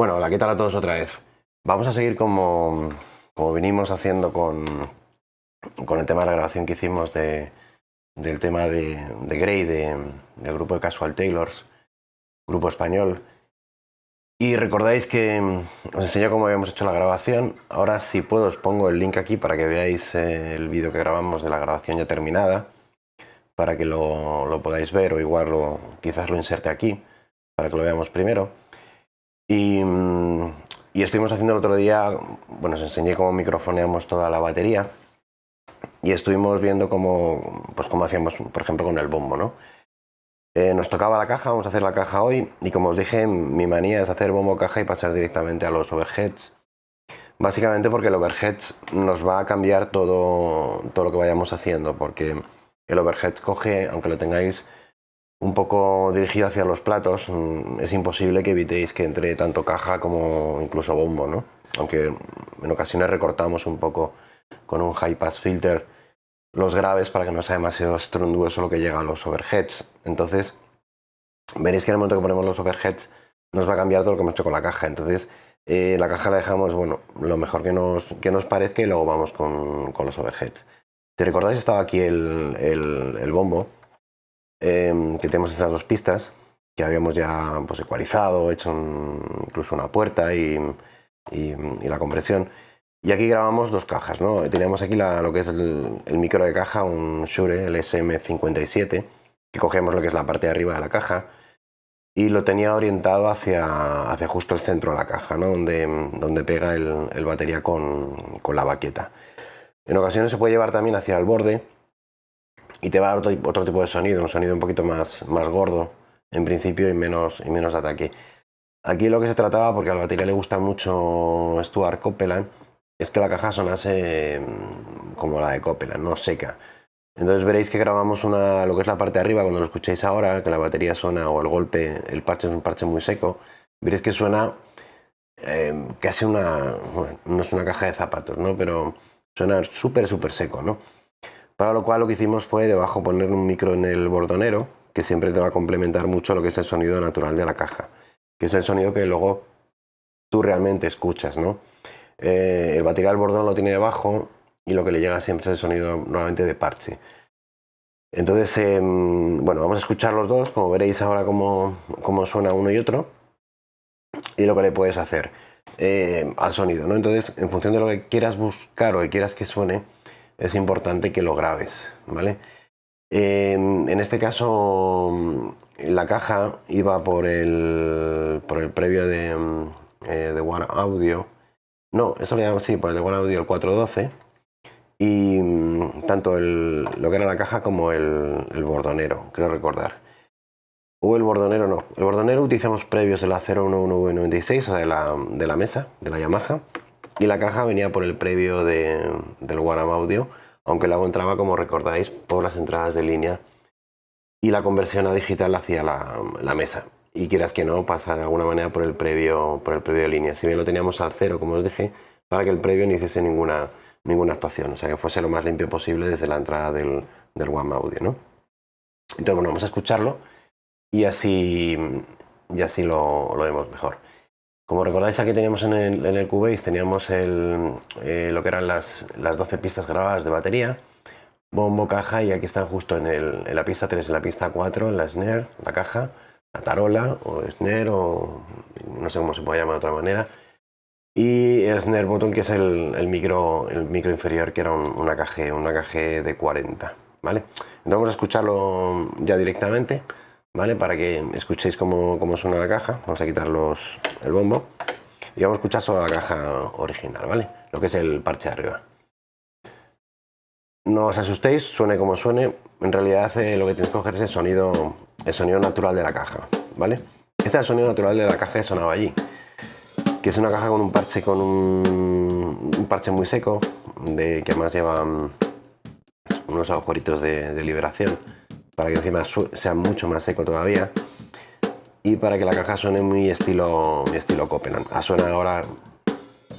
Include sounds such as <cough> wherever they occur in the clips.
Bueno, hola, ¿qué tal a todos otra vez? Vamos a seguir como, como venimos haciendo con, con el tema de la grabación que hicimos de, del tema de, de Grey, de, del grupo de Casual Taylors, grupo español. Y recordáis que os enseñé cómo habíamos hecho la grabación. Ahora si puedo os pongo el link aquí para que veáis eh, el vídeo que grabamos de la grabación ya terminada, para que lo, lo podáis ver o igual lo, quizás lo inserte aquí, para que lo veamos primero. Y, y estuvimos haciendo el otro día, bueno, os enseñé cómo microfoneamos toda la batería y estuvimos viendo cómo, pues cómo hacíamos, por ejemplo, con el bombo, ¿no? Eh, nos tocaba la caja, vamos a hacer la caja hoy y como os dije, mi manía es hacer bombo caja y pasar directamente a los overheads. Básicamente porque el overheads nos va a cambiar todo, todo lo que vayamos haciendo, porque el overhead coge, aunque lo tengáis un poco dirigido hacia los platos, mm, es imposible que evitéis que entre tanto caja como incluso bombo, ¿no? Aunque en ocasiones recortamos un poco con un high pass filter los graves para que no sea demasiado estronduoso lo que llega a los overheads. Entonces, veréis que en el momento que ponemos los overheads nos va a cambiar todo lo que hemos hecho con la caja. Entonces, eh, la caja la dejamos, bueno, lo mejor que nos, que nos parezca y luego vamos con, con los overheads. Si recordáis, estaba aquí el, el bombo, eh, que tenemos estas dos pistas, que habíamos ya pues, ecualizado, hecho un, incluso una puerta y, y, y la compresión. Y aquí grabamos dos cajas, ¿no? Teníamos aquí la, lo que es el, el, micro de caja, un Shure, el SM57, que cogemos lo que es la parte de arriba de la caja y lo tenía orientado hacia, hacia justo el centro de la caja, ¿no? Donde, donde pega el, el batería con, con, la baqueta. En ocasiones se puede llevar también hacia el borde y te va a dar otro, otro tipo de sonido, un sonido un poquito más, más gordo en principio y menos, y menos ataque. Aquí lo que se trataba, porque a la batería le gusta mucho Stuart Copeland, es que la caja sonase mm, como la de Copeland, no seca. Entonces veréis que grabamos una, lo que es la parte de arriba, cuando lo escuchéis ahora, que la batería suena o el golpe, el parche es un parche muy seco, veréis que suena eh, casi una, no es una caja de zapatos, ¿no? Pero suena súper, súper seco, ¿no? Para lo cual lo que hicimos fue debajo poner un micro en el bordonero, que siempre te va a complementar mucho lo que es el sonido natural de la caja, que es el sonido que luego tú realmente escuchas, ¿no? Eh, el batería del bordón lo tiene debajo y lo que le llega siempre es el sonido normalmente de parche. Entonces, eh, bueno, vamos a escuchar los dos, como veréis ahora cómo, cómo, suena uno y otro, y lo que le puedes hacer eh, al sonido. ¿no? Entonces, en función de lo que quieras buscar o que quieras que suene, es importante que lo grabes. ¿vale? En este caso, la caja iba por el, por el previo de, eh, de One Audio, no, eso le llamamos, sí, por el de One Audio el 412. Y mm, tanto el, lo que era la caja como el, el, bordonero, creo recordar. O el bordonero no. El bordonero utilizamos previos de la 01196, o de la, de la mesa, de la Yamaha. Y la caja venía por el previo de, del One Audio, aunque luego entraba, como recordáis, por las entradas de línea. Y la conversión a digital hacia la, la mesa y quieras que no, pasa de alguna manera por el previo, por el previo de línea. Si bien lo teníamos al cero, como os dije, para que el previo no hiciese ninguna, ninguna actuación, o sea que fuese lo más limpio posible desde la entrada del, del One Audio, ¿no? Entonces, bueno, vamos a escucharlo y así, y así lo, lo vemos mejor. Como recordáis, aquí teníamos en el, en el teníamos eh, lo que eran las, las 12 pistas grabadas de batería, bombo, caja, y aquí están justo en, la pista 3, en la pista 4, en la snare, la caja, la tarola o snare o no sé cómo se puede llamar de otra manera y el snare button que es el, micro, el micro inferior que era un, una caja una caja de 40 vale entonces vamos a escucharlo ya directamente vale para que escuchéis cómo, cómo suena la caja. Vamos a quitar los, el bombo. Y vamos a escuchar solo la caja original vale lo que es el parche de arriba. No os asustéis, suene como suene, en realidad eh, lo que tenéis que coger es el sonido, el sonido natural de la caja, ¿vale? Este es el sonido natural de la caja que sonaba allí, que es una caja con un parche con un, parche muy seco, de, que además lleva mm, unos agujeritos de, de liberación, para que encima sea mucho más seco todavía, y para que la caja suene muy estilo, muy estilo Copeland. A suena ahora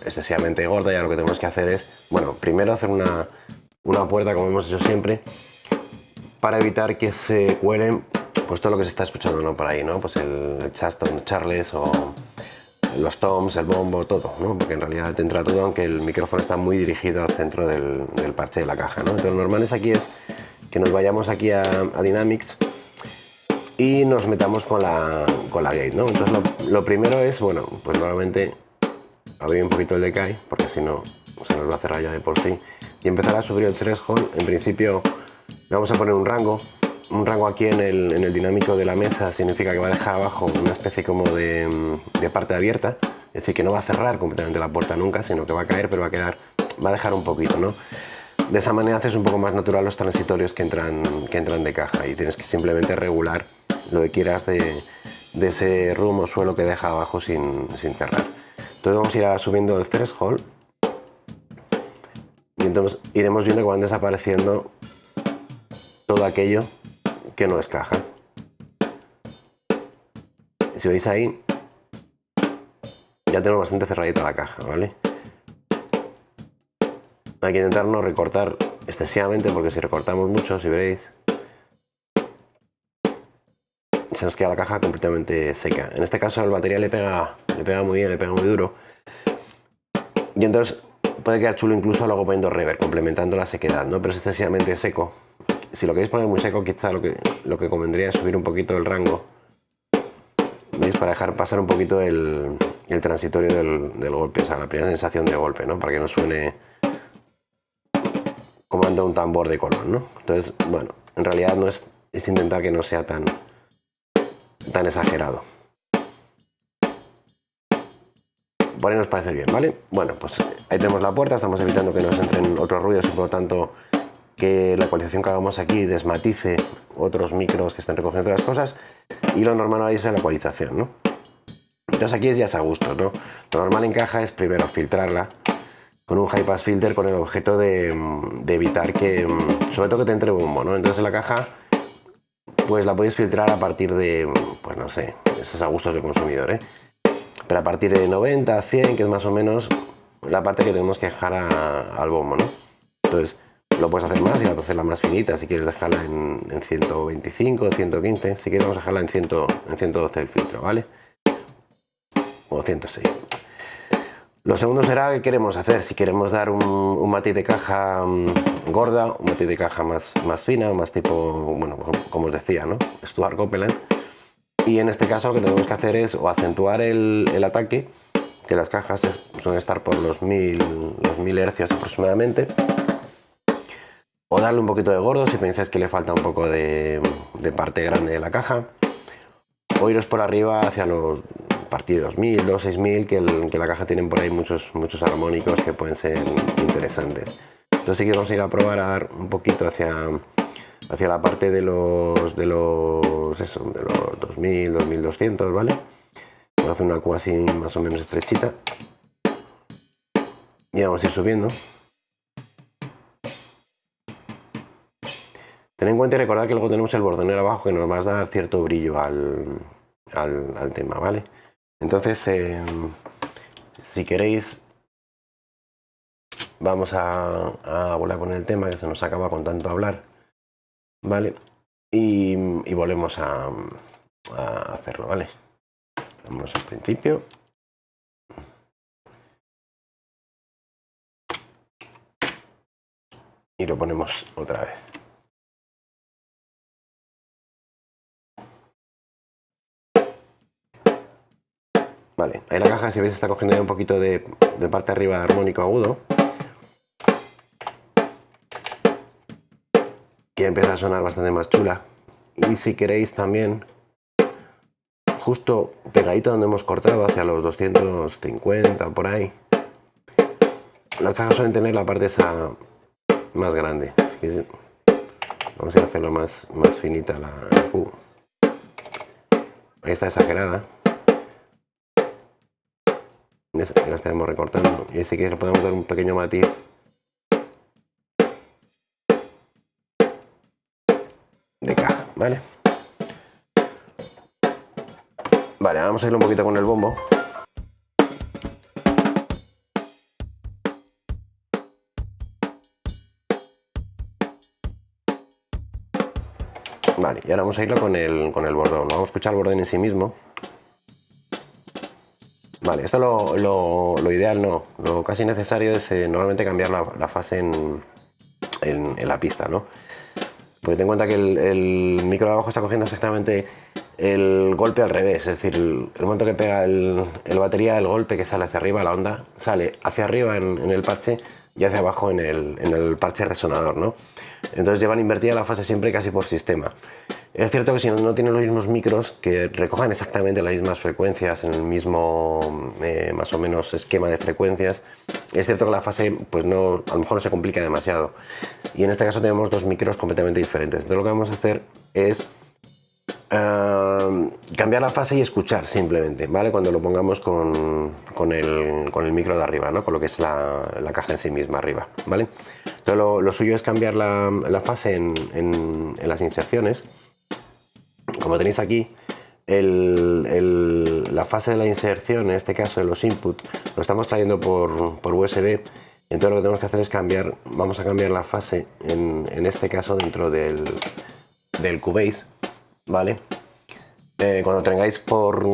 excesivamente gorda, ya lo que tenemos que hacer es, bueno, primero hacer una una puerta como hemos hecho siempre para evitar que se cuelen pues todo lo que se está escuchando ¿no? por ahí, ¿no? Pues el, el Charleston Charles o, los toms, el bombo, todo, ¿no? porque en realidad te entra todo, aunque el micrófono está muy dirigido al centro del, parche de la caja. ¿no? Entonces lo normal es aquí es que nos vayamos aquí a, Dynamics y nos metamos con la, con la gate. ¿no? Entonces lo, primero es, bueno, pues normalmente abrir un poquito el decay, porque si no se nos va a cerrar ya de por sí, y empezar a subir el threshold. En principio vamos a poner un rango, un rango aquí en el, dinámico de la mesa significa que va a dejar abajo una especie como de, parte abierta, es decir, que no va a cerrar completamente la puerta nunca, sino que va a caer, pero va a quedar, va a dejar un poquito, ¿no? De esa manera haces un poco más natural los transitorios que entran, que entran de caja y tienes que simplemente regular lo que quieras de, ese room o suelo que deja abajo sin, sin cerrar. Entonces vamos a ir subiendo el threshold y entonces iremos viendo que van desapareciendo todo aquello que no es caja. Si veis ahí, ya tenemos bastante cerradita la caja, ¿vale? Hay que intentar no recortar excesivamente porque si recortamos mucho, si veréis, se nos queda la caja completamente seca. En este caso el batería le pega, le pega muy bien, le pega muy duro. Y entonces puede quedar chulo incluso luego poniendo reverb, complementando la sequedad, ¿no? Pero es excesivamente seco si lo queréis poner muy seco, quizá lo que, lo que convendría es subir un poquito el rango. ¿Veis? Para dejar pasar un poquito el, transitorio del, golpe, o sea, la primera sensación de golpe, ¿no? Para que no suene como anda un tambor de color, ¿no? Entonces, bueno, en realidad no es, es intentar que no sea tan, tan exagerado. Por ahí nos parece bien, ¿vale? Bueno, pues ahí tenemos la puerta, estamos evitando que nos entren otros ruidos y por lo tanto que la ecualización que hagamos aquí desmatice otros micros que estén recogiendo otras cosas y lo normal es la ecualización, ¿no? Entonces aquí es ya a gusto, ¿no? Lo normal en caja es primero filtrarla con un high pass filter con el objeto de, evitar que, sobre todo que te entre bombo, ¿no? Entonces en la caja pues la podéis filtrar a partir de, pues no sé, esos a gustos del consumidor, ¿eh? Pero a partir de 90, 100, que es más o menos la parte que tenemos que dejar al bombo, ¿no? Entonces, lo puedes hacer más y la hacerla más finita si quieres dejarla en, 125, 115. Si quieres vamos a dejarla en, 100, en 112 el filtro, ¿vale? O 106. Lo segundo será qué queremos hacer. Si queremos dar un, matiz de caja mm, gorda, un matiz de caja más, más fina, más tipo, bueno, como os decía, ¿no? Stuart Copeland. Y en este caso lo que tenemos que hacer es o acentuar el, ataque, que las cajas suelen estar por los 1000, los 1000 hercios aproximadamente o darle un poquito de gordo si pensáis que le falta un poco de, parte grande de la caja o iros por arriba hacia los partidos 2000, 6000 que, que la caja tienen por ahí muchos, muchos armónicos que pueden ser interesantes. Entonces que vamos a ir a probar a dar un poquito hacia, hacia la parte de los de los eso, de los 2000, 2200 vale vamos a una cuba así más o menos estrechita. Y vamos a ir subiendo. Ten en cuenta y recordad que luego tenemos el bordonero abajo que nos va a dar cierto brillo al, tema, ¿vale? Entonces, em, si queréis, vamos a, a poner el tema que se nos acaba con tanto hablar, ¿vale? Y, volvemos a, a hacerlo, ¿vale? Vamos al principio. Y lo ponemos otra vez. Vale, ahí la caja, si veis, está cogiendo ya un poquito de, parte arriba armónico agudo. Que empieza a sonar bastante más chula. Y si queréis también, justo pegadito donde hemos cortado, hacia los 250 por ahí, las cajas suelen tener la parte esa más grande. Vamos a hacerlo más, más finita la Ahí está exagerada la estaremos recortando y así que le podemos dar un pequeño matiz de caja, ¿vale? Vale, vamos a ir un poquito con el bombo. Vale, y ahora vamos a irlo con el, con el bordón. Vamos a escuchar el bordón en sí mismo. Vale, esto lo, lo, ideal no. Lo casi necesario es eh, normalmente cambiar la, fase en, en, la pista, ¿no? Porque ten en cuenta que el, micro de abajo está cogiendo exactamente el golpe al revés, es decir, el, momento que pega el, batería, el golpe que sale hacia arriba, la onda, sale hacia arriba en, el parche y hacia abajo en el, en el parche resonador, ¿no? Entonces llevan invertida la fase siempre casi por sistema. Es cierto que si no, tienen los mismos micros que recojan exactamente las mismas frecuencias en el mismo eh, más o menos esquema de frecuencias, es cierto que la fase pues no, a lo mejor no se complica demasiado. Y en este caso tenemos dos micros completamente diferentes. Entonces lo que vamos a hacer es cambiar la fase y escuchar simplemente, ¿vale? Cuando lo pongamos con, el, micro de arriba, ¿no? Con lo que es la, caja en sí misma arriba, ¿vale? Entonces lo, suyo es cambiar la, fase en, las inserciones. Como tenéis aquí, la fase de la inserción, en este caso de los inputs, lo estamos trayendo por, por USB. Entonces lo que tenemos que hacer es cambiar, vamos a cambiar la fase en, este caso dentro del, del Cubase ¿vale? Eh, cuando tengáis por,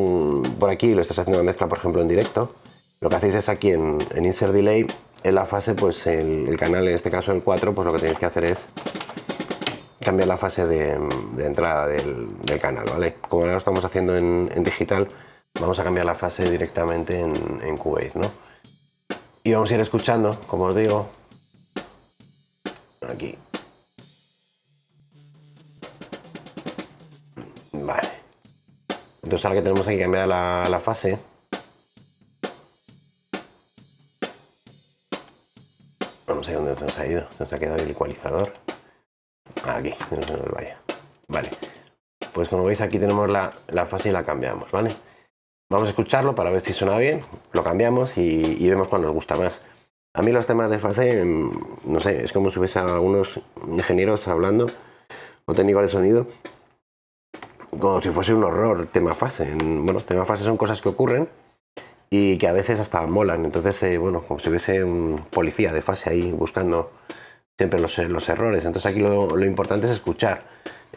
por aquí, lo estás haciendo una mezcla, por ejemplo, en directo, lo que hacéis es aquí en, Insert Delay, en la fase, pues el, canal, en este caso el 4, pues lo que tenéis que hacer es cambiar la fase de, entrada del, canal, ¿vale? Como ahora lo estamos haciendo en, digital, vamos a cambiar la fase directamente en, en Cubase, ¿no? Y vamos a ir escuchando, como os digo, aquí. Entonces ahora que tenemos aquí cambiar la, la fase, vamos a ver dónde nos ha ido, nos ha quedado el ecualizador. Aquí, no se nos vaya. Vale, pues como veis aquí tenemos la, fase y la cambiamos, ¿vale? Vamos a escucharlo para ver si suena bien, lo cambiamos y, vemos cuál nos gusta más. A mí los temas de fase, mm, no sé, es como si hubiese algunos ingenieros hablando o técnicos de sonido como si fuese un horror tema fase. Bueno, tema fase son cosas que ocurren y que a veces hasta molan. Entonces, eh, bueno, como si hubiese un policía de fase ahí buscando siempre los, los errores. Entonces aquí lo, importante es escuchar.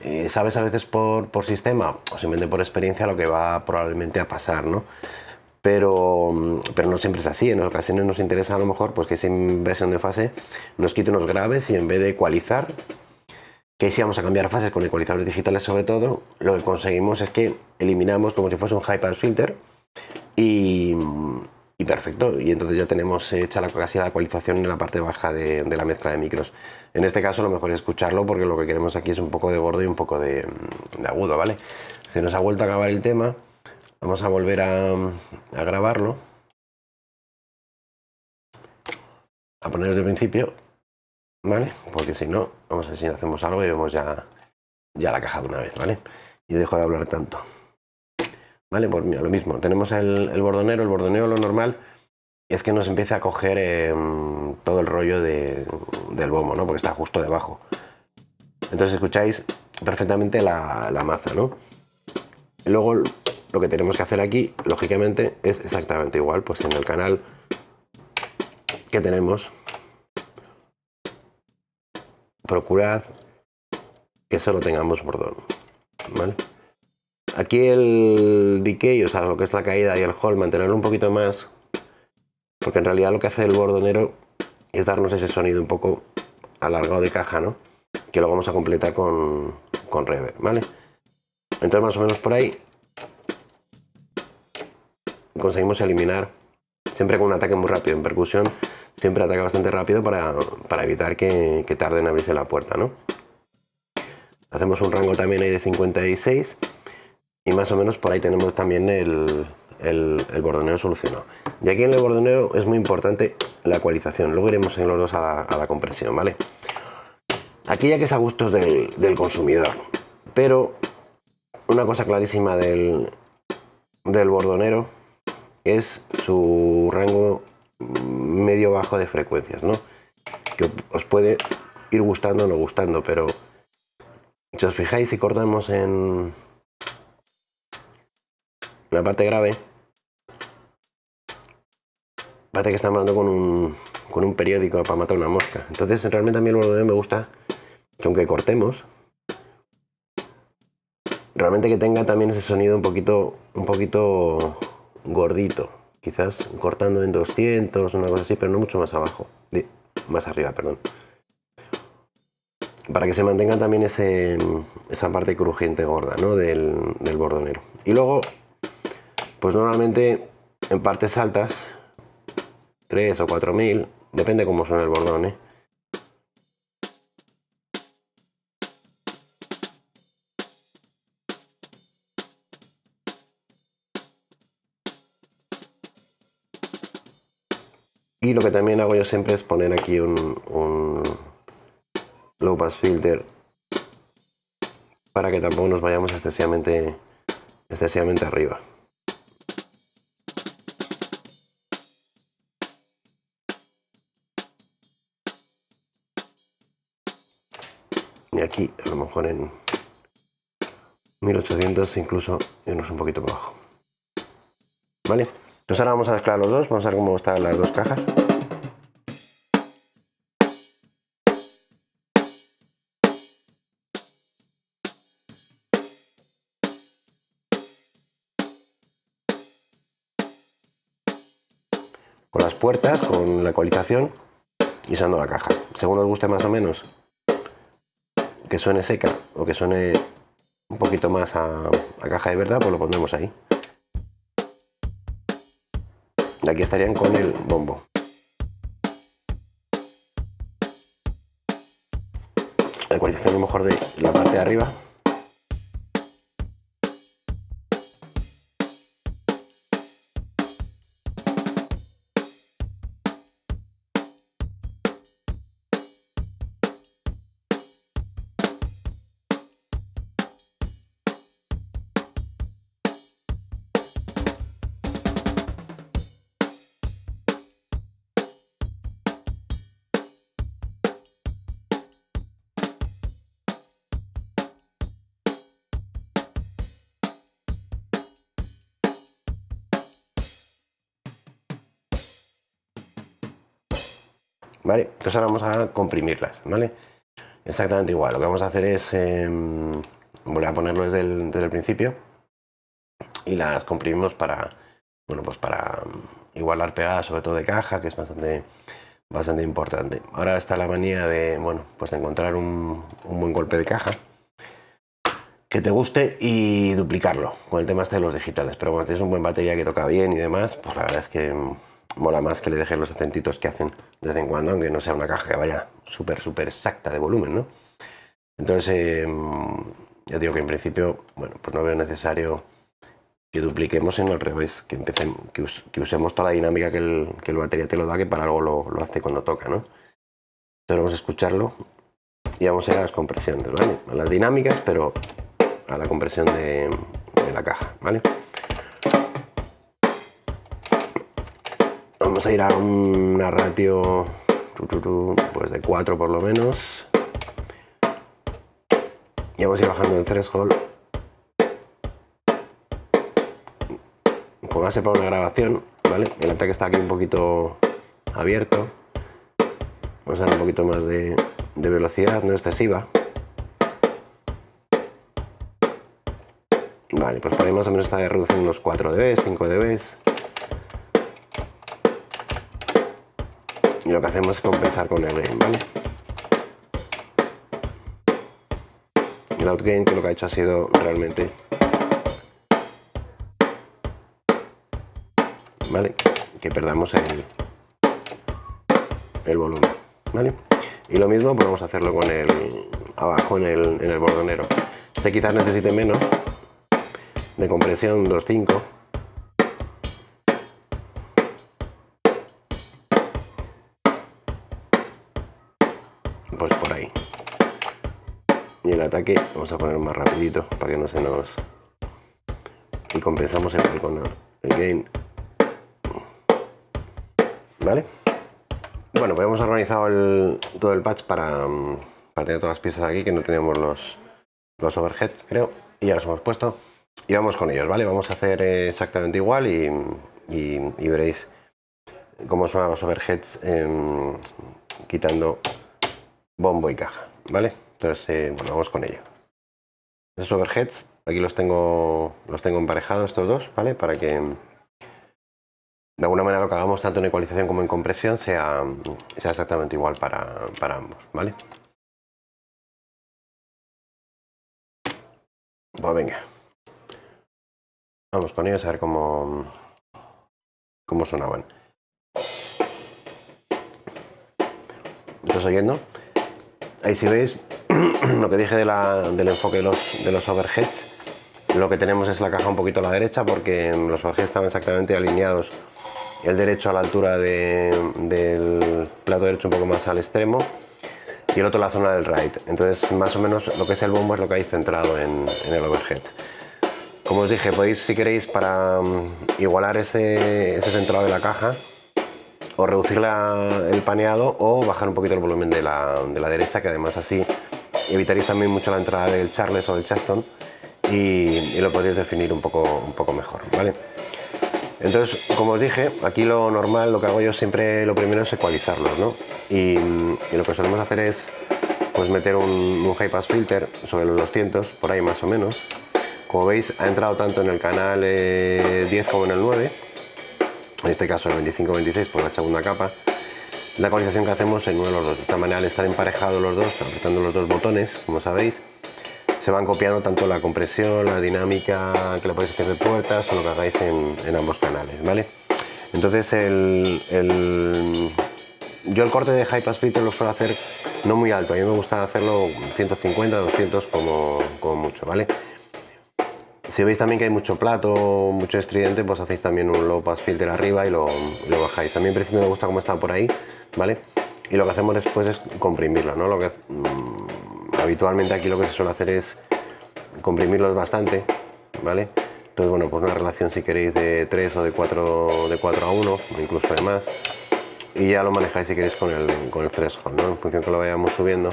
Eh, sabes a veces por, por, sistema o simplemente por experiencia lo que va probablemente a pasar, ¿no? Pero, pero no siempre es así. En ocasiones nos interesa a lo mejor pues que esa inversión de fase nos quite unos graves y en vez de ecualizar que si vamos a cambiar fases con ecualizadores digitales sobre todo, lo que conseguimos es que eliminamos como si fuese un high pass filter y, perfecto, y entonces ya tenemos hecha la, casi la ecualización en la parte baja de, la mezcla de micros. En este caso lo mejor es escucharlo porque lo que queremos aquí es un poco de gordo y un poco de, agudo, ¿vale? Se nos ha vuelto a acabar el tema, vamos a volver a, a grabarlo, a poner desde el principio ¿vale? Porque si no, vamos a ver si hacemos algo y vemos ya, ya la caja de una vez, ¿vale? Y dejo de hablar tanto. ¿Vale? Pues mira, lo mismo, tenemos el, bordonero, el bordonero lo normal es que nos empiece a coger em, todo el rollo del bombo, ¿no? Porque está justo debajo. Entonces escucháis perfectamente la, la maza, ¿no? luego lo que tenemos que hacer aquí, lógicamente, es exactamente igual, pues en el canal que tenemos procurad que solo tengamos bordón. Aquí el decay, o sea, lo que es la caída y el hall, mantenerlo un poquito más, porque en realidad lo que hace el bordonero es darnos ese sonido un poco alargado de caja, ¿no? Que lo vamos a completar con, con ¿vale? Entonces más o menos por ahí conseguimos eliminar, siempre con un ataque muy rápido en percusión, siempre ataca bastante rápido para, evitar que, que, tarde en abrirse la puerta, ¿no? Hacemos un rango también ahí de 56 y más o menos por ahí tenemos también el, el, bordoneo solucionado. Y aquí en el bordoneo es muy importante la ecualización, luego iremos en los dos a la, compresión, ¿vale? Aquí ya que es a gustos del, del consumidor, pero una cosa clarísima del, del bordonero es su rango medio bajo de frecuencias, ¿no? Que os puede ir gustando o no gustando, pero si os fijáis, si cortamos en la parte grave, parece que estamos hablando con un, con un periódico para matar una mosca. Entonces, realmente a mí el volumen me gusta que aunque cortemos, realmente que tenga también ese sonido un poquito, un poquito gordito, quizás cortando en 200, una cosa así, pero no mucho más abajo, más arriba, perdón. Para que se mantenga también ese, esa parte crujiente gorda ¿no? del, del bordonero. Y luego, pues normalmente en partes altas, 3 o 4000, depende cómo suena el bordón, ¿eh? Y lo que también hago yo siempre es poner aquí un, low pass filter para que tampoco nos vayamos excesivamente, excesivamente arriba. A lo mejor en 1800 incluso irnos un poquito para abajo. ¿Vale? Entonces ahora vamos a mezclar los dos, vamos a ver cómo están las dos cajas. Con las puertas, con la ecualización y usando la caja. Según os guste más o menos que suene seca o que suene un poquito más a, a caja de verdad, pues lo pondremos ahí. Y aquí estarían con el bombo. La ecualización a lo mejor de la parte de arriba ¿vale? Entonces ahora vamos a comprimirlas, ¿vale? Exactamente igual, lo que vamos a hacer es em, volver a ponerlo desde el, principio y las comprimimos para, bueno, pues para igualar pegadas, sobre todo de caja, que es bastante, bastante importante. Ahora está la manía de, bueno, pues de encontrar un, un buen golpe de caja que te guste y duplicarlo con el tema este de los digitales. Pero bueno, tienes un buen batería que toca bien y demás, pues la verdad es que mola más que le dejen los acentitos que hacen de vez en cuando, aunque no sea una caja que vaya súper, súper exacta de volumen, ¿no? Entonces, em, ya digo que en principio, bueno, pues no veo necesario que dupliquemos, sino al revés, que, empecemos, que, usemos toda la dinámica que el, que batería te lo da, que para algo lo, hace cuando toca, ¿no? Entonces vamos a escucharlo y vamos a ir a las compresiones, ¿vale? A las dinámicas, pero a la compresión de la caja, ¿vale? Vamos a ir a una ratio pues de 4 por lo menos. Y vamos a ir bajando el threshold pues va a ser para una grabación ¿vale? el ataque está aquí un poquito abierto. Vamos a dar un poquito más de, velocidad no excesiva. Vale pues por ahí más o menos está reducción unos 4 dB 5 dB y lo que hacemos es compensar con el gain, ¿vale? El outgain que lo que ha hecho ha sido realmente ¿vale? que perdamos el, el volumen ¿vale? y lo mismo podemos hacerlo con el abajo en el, en el bordonero este quizás necesite menos de compresión 2.5 el ataque vamos a poner más rapidito para que no se nos y compensamos el, con el gain. Vale bueno pues hemos organizado todo el patch para, para, tener todas las piezas aquí que no tenemos los los overheads creo y ya los hemos puesto. Y vamos con ellos vale vamos a hacer exactamente igual y, y, veréis cómo son los overheads em, quitando bombo y caja, ¿vale? Entonces, eh, bueno, vamos con ello. Esos overheads, aquí los tengo, los tengo emparejados estos dos, ¿vale? Para que de alguna manera lo que hagamos tanto en ecualización como en compresión sea, sea exactamente igual para, para ambos, ¿vale? Pues venga. Vamos con ellos a ver cómo, cómo sonaban. ¿Estás oyendo? Ahí si veis <clears throat> lo que dije del enfoque de los, de los overheads, lo que tenemos es la caja un poquito a la derecha porque los overheads estaban exactamente alineados el derecho a la altura del plato derecho un poco más al extremo y el otro la zona del right. Entonces más o menos lo que es el bombo es lo que hay centrado en, el overhead. Como os dije, podéis, si queréis, para mm, igualar ese, ese centrado de la caja, o reducir el paneado o bajar un poquito el volumen de la, de la, derecha, que además así evitaréis también mucho la entrada del Charles o del Chaston y, lo podréis definir un poco, un poco mejor, ¿vale? Entonces, como os dije, aquí lo normal, lo que hago yo siempre, lo primero es ecualizarlos, ¿no? Y, lo que solemos hacer es pues meter un, high pass filter sobre los 200, por ahí más o menos, como veis, ha entrado tanto en el canal 10 eh, como en el 9, en este caso el 25-26 por la segunda capa. La ecualización que hacemos en uno de los dos, de esta manera al estar emparejados los dos, apretando los dos botones, como sabéis, se van copiando tanto la compresión, la dinámica que le podéis hacer de puertas o lo que hagáis en, ambos canales, ¿vale? Entonces el, yo el corte de high pass filter lo suelo hacer no muy alto, a mí me gusta hacerlo 150, 200 como, mucho, ¿vale? Si veis también que hay mucho plato, mucho estridente, pues hacéis también un low pass filter arriba y lo, bajáis. Mí en principio me gusta cómo está por ahí, ¿vale? Y lo que hacemos después es comprimirlo, ¿no? Lo que, mm, habitualmente aquí lo que se suele hacer es comprimirlos bastante, ¿vale? Entonces, bueno, pues una relación si queréis de 3 o de 4, de 4 a 1, o incluso de más. Y ya lo manejáis si queréis con el, con el threshold, ¿no? En función que lo vayamos subiendo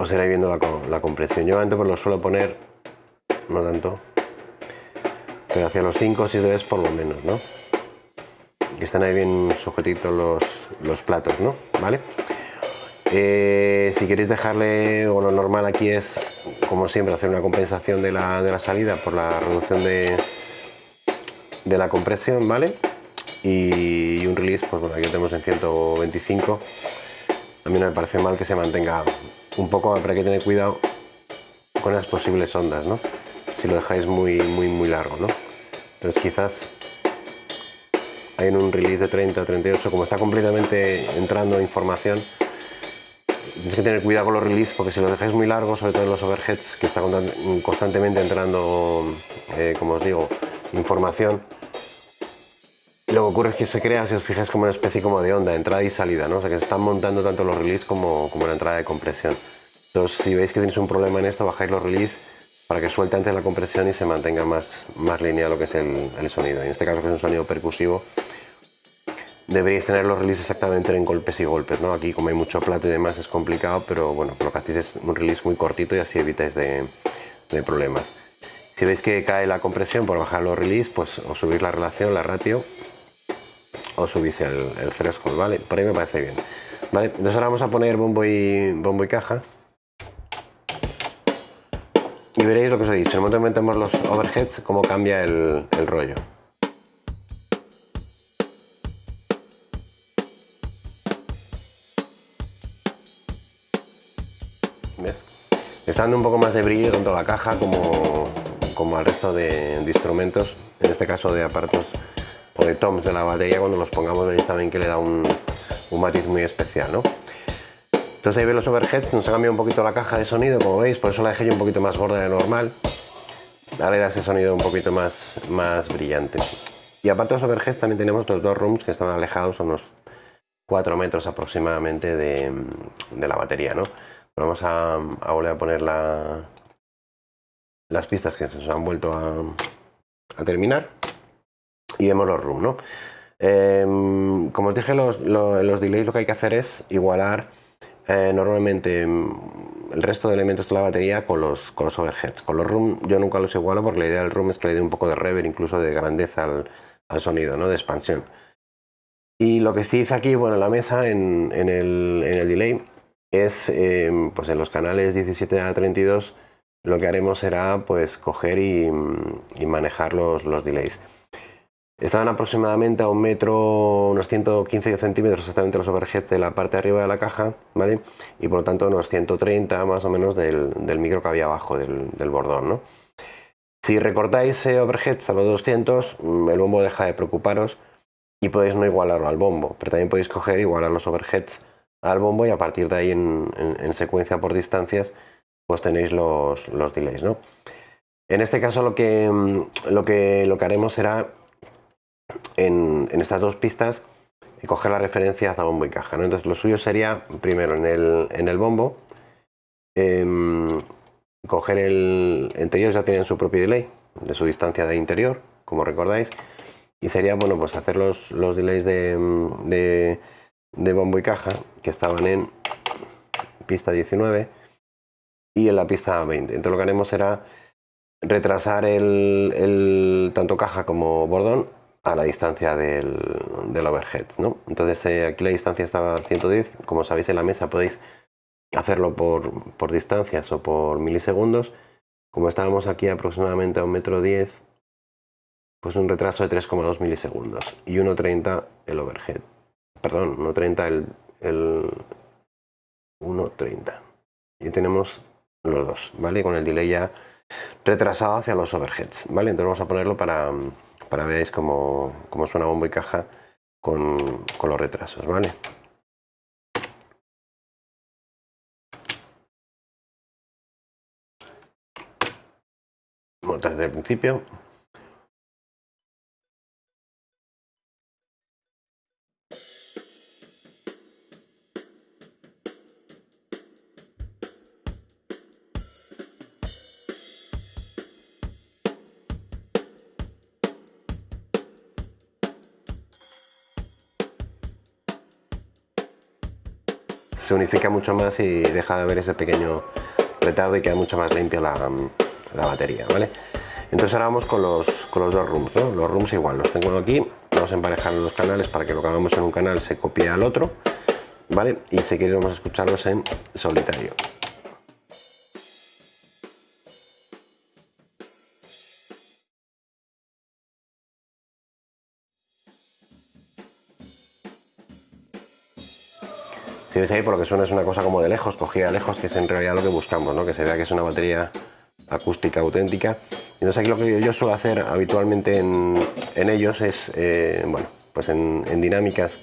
pues iréis viendo la, compresión. Yo antes pues lo suelo poner, no tanto, pero hacia los 5 o 6 veces por lo menos, ¿no? Que estén ahí bien sujetitos los, los platos, ¿no? ¿Vale? Eh, si queréis dejarle, o lo normal aquí es, como siempre, hacer una compensación de la, de la salida por la reducción de, de la compresión, ¿vale? Y, un release, pues bueno, aquí tenemos en 125. A mí no me parece mal que se mantenga un poco, pero hay que tener cuidado con las posibles ondas, ¿no? Si lo dejáis muy, muy, muy largo, ¿no? Entonces quizás hay en un release de 30 o 38, como está completamente entrando información, tienes que tener cuidado con los releases porque si lo dejáis muy largo, sobre todo en los overheads, que está constantemente entrando, eh, como os digo, información, lo que ocurre es que se crea, si os fijáis, como una especie como de onda, entrada y salida, ¿no? O sea que se están montando tanto los releases como, como la entrada de compresión. Entonces, si veis que tenéis un problema en esto, bajáis los releases para que suelte antes la compresión y se mantenga más, más lineal lo que es el, sonido. En este caso, que es un sonido percusivo, deberíais tener los releases exactamente en golpes y golpes, ¿no? Aquí, como hay mucho plato y demás, es complicado, pero bueno, lo que hacéis es un release muy cortito y así evitáis de, problemas. Si veis que cae la compresión por bajar los releases, pues os subís la relación, la ratio o subís el, el threshold, ¿vale? Por ahí me parece bien. Vale, entonces ahora vamos a poner bombo y, bombo y caja. Y veréis lo que os he dicho, en el momento que metemos los overheads, cómo cambia el, el rollo. ¿Ves? Está dando un poco más de brillo tanto a la caja como, como al resto de, instrumentos, en este caso de aparatos o de toms de la batería cuando los pongamos veréis también que le da un, un matiz muy especial ¿no? Entonces ahí veis los overheads nos ha cambiado un poquito la caja de sonido como veis por eso la dejé yo un poquito más gorda de normal ahora le da ese sonido un poquito más, más brillante y aparte de los overheads también tenemos los dos rooms que están alejados a unos 4 metros aproximadamente de, de la batería ¿no? vamos a, volver a poner la, las pistas que se nos han vuelto a, a terminar y vemos los room, ¿no? Em, como os dije, los, los, delays lo que hay que hacer es igualar eh, normalmente em, el resto de elementos de la batería con los, con los overheads. Con los room yo nunca los igualo porque la idea del room es que le dé un poco de reverb, incluso de grandeza al, sonido, ¿no? de expansión. Y lo que sí hice aquí, bueno, en la mesa, en, en, el, en el, delay, es em, pues en los canales 17 a 32, lo que haremos será pues coger y, y manejar los, los delays. Estaban aproximadamente a un metro, unos 115 centímetros exactamente los overheads de la parte de arriba de la caja, ¿vale? Y por lo tanto unos 130 más o menos del, micro que había abajo, del, bordón, ¿no? Si recortáis overheads a los 200, mm, el bombo deja de preocuparos y podéis no igualarlo al bombo, pero también podéis coger igualar los overheads al bombo y a partir de ahí en, secuencia por distancias pues tenéis los, los delays, ¿no? En este caso lo que, mm, lo que, lo que haremos será en, estas dos pistas y coger la referencia a bombo y caja. Entonces lo suyo sería primero en el, en el bombo em, coger el... Ellos ya tienen su propio delay de su distancia de interior, como recordáis, y sería bueno pues hacer los, los delays de, de, bombo y caja que estaban en pista 19 y en la pista 20. Entonces lo que haremos será retrasar el, el tanto caja como bordón a la distancia del, del overhead. ¿no? Entonces eh, aquí la distancia estaba a 110. Como sabéis en la mesa podéis hacerlo por, por distancias o por milisegundos. Como estábamos aquí aproximadamente a un metro 10, pues un retraso de 3,2 milisegundos y 1,30 el overhead. Perdón, 1,30 el, el 1,30. Y tenemos los dos, ¿vale? Con el delay ya retrasado hacia los overheads, ¿vale? Entonces vamos a ponerlo para, para veáis cómo, cómo suena bombo y caja con, con los retrasos, ¿vale? desde el principio se unifica mucho más y deja de ver ese pequeño retardo y queda mucho más limpia la, batería, ¿vale? Entonces ahora vamos con los, con los dos rooms, Los rooms igual, los tengo aquí, vamos a emparejar los canales para que lo que hagamos en un canal se copie al otro, ¿vale? Y si queréis vamos a escucharlos en solitario. Si veis ahí por lo que suena es una cosa como de lejos, cogida lejos, que es en realidad lo que buscamos, ¿no? que se vea que es una batería acústica auténtica. Y sé, aquí lo que yo suelo hacer habitualmente en, ellos es, eh, bueno, pues en, dinámicas,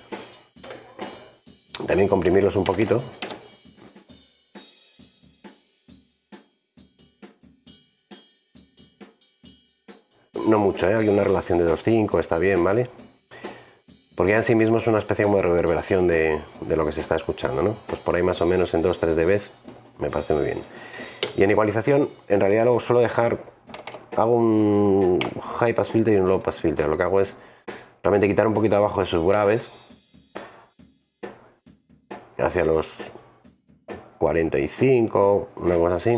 también comprimirlos un poquito. No mucho, ¿eh? hay una relación de 2.5, está bien, ¿vale? Porque en sí mismo es una especie como de reverberación de, lo que se está escuchando, ¿no? Pues por ahí más o menos en 2-3 dB me parece muy bien. Y en igualización, en realidad luego suelo dejar, hago un high pass filter y un low pass filter. Lo que hago es realmente quitar un poquito abajo de sus graves hacia los 45, una cosa así.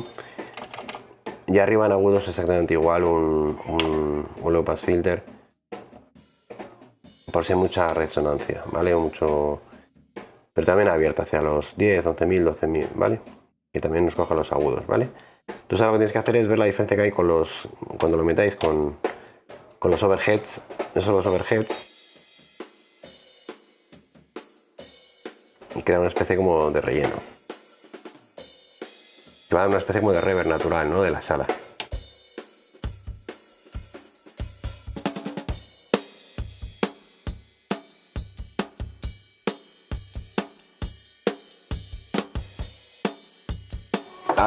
Y arriba en agudos exactamente igual un, un low pass filter por hay mucha resonancia, ¿vale? Mucho... Pero también abierta hacia los 10, 11.000, 12.000, ¿vale? Que también nos coja los agudos, ¿vale? Entonces ahora lo que tienes que hacer es ver la diferencia que hay con los... Cuando lo metáis con, con los overheads, no son los overheads. Y crea una especie como de relleno. Que va a dar una especie como de reverb natural, ¿no? De la sala.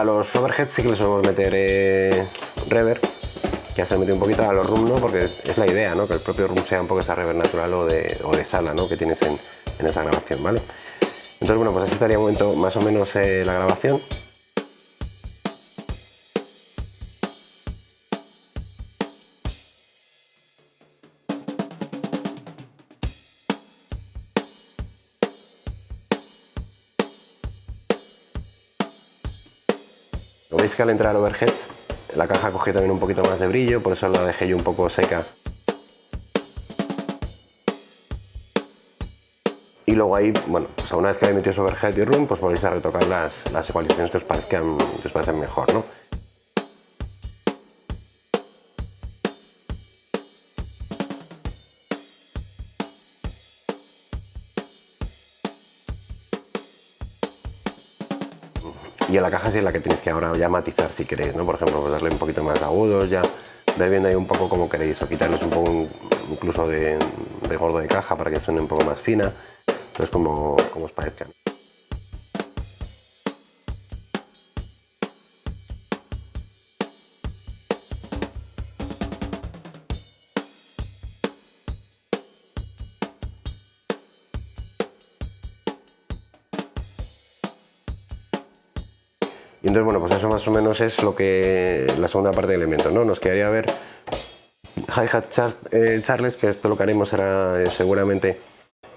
A los overheads sí que les podemos meter eh, reverb, que ya se metido un poquito a los room, ¿no? Porque es la idea, ¿no? Que el propio room sea un poco esa reverb natural o de, sala, ¿no? Que tienes en, esa grabación, ¿vale? Entonces, bueno, pues así estaría un momento más o menos eh, la grabación. Veis que al entrar overhead la caja cogió también un poquito más de brillo, por eso la dejé yo un poco seca. Y luego ahí, bueno, pues una vez que hayáis metido overhead y room, pues volvéis a retocar las, las ecualizaciones que os, parezcan, que os parecen mejor, ¿no? La caja sí es la que tienes que ahora ya matizar si queréis, ¿no? Por ejemplo, pues darle un poquito más de agudos, ya ver viendo ahí un poco como queréis, o quitarles un poco incluso de, gordo de caja para que suene un poco más fina, entonces como, como os parezca. Entonces, bueno, pues eso más o menos es lo que la segunda parte del elemento, ¿no? Nos quedaría ver hi-hat eh, Charles, que esto lo que haremos será eh, seguramente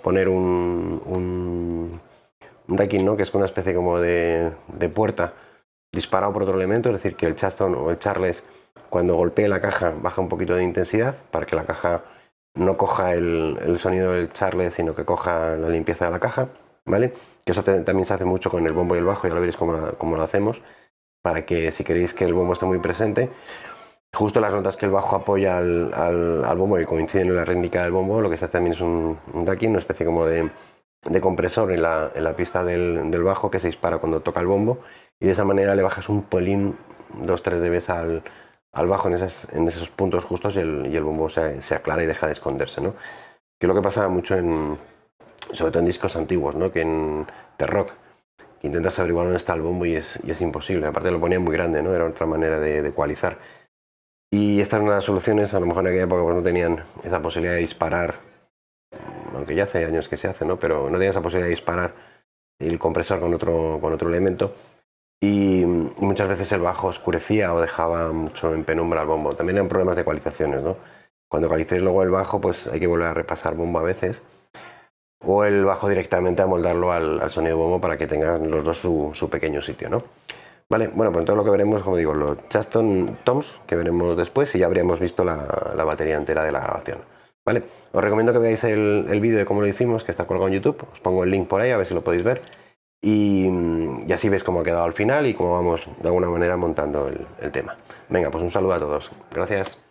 poner un, un, decking, ¿no? Que es una especie como de, puerta disparado por otro elemento, es decir, que el Chaston o el Charles cuando golpee la caja baja un poquito de intensidad para que la caja no coja el, sonido del Charles, sino que coja la limpieza de la caja, ¿vale? Que eso también se hace mucho con el bombo y el bajo, ya lo veréis cómo, lo hacemos, para que si queréis que el bombo esté muy presente, justo las notas que el bajo apoya al, bombo y coinciden en la rítmica del bombo, lo que se hace también es un, un ducking, una especie como de, compresor en la, pista del, bajo que se dispara cuando toca el bombo y de esa manera le bajas un polín, 2-3 dB al, al bajo en, en, esos puntos justos y el, bombo se, aclara y deja de esconderse, ¿no? Que es lo que pasa mucho en, sobre todo en discos antiguos, ¿no? que en The Rock, intentas averiguar dónde está el bombo y es, imposible. Aparte lo ponían muy grande, ¿no? era otra manera de, de, ecualizar. Y esta es una de las soluciones, a lo mejor en aquella época pues, no tenían esa posibilidad de disparar, aunque ya hace años que se hace, ¿no? pero no tenían esa posibilidad de disparar el compresor con otro, elemento. Y, muchas veces el bajo oscurecía o dejaba mucho en penumbra el bombo. También eran problemas de ecualizaciones. ¿no? Cuando ecualicéis luego el bajo, pues hay que volver a repasar bombo a veces o el bajo directamente a moldarlo al, sonido bombo para que tengan los dos su, pequeño sitio, ¿no? Vale, bueno, pues todo lo que veremos, como digo, los Chaston Toms, que veremos después y ya habríamos visto la, batería entera de la grabación. Vale, os recomiendo que veáis el, vídeo de cómo lo hicimos, que está colgado en YouTube, os pongo el link por ahí a ver si lo podéis ver y, así veis cómo ha quedado al final y cómo vamos de alguna manera montando el tema. Venga, pues un saludo a todos. Gracias.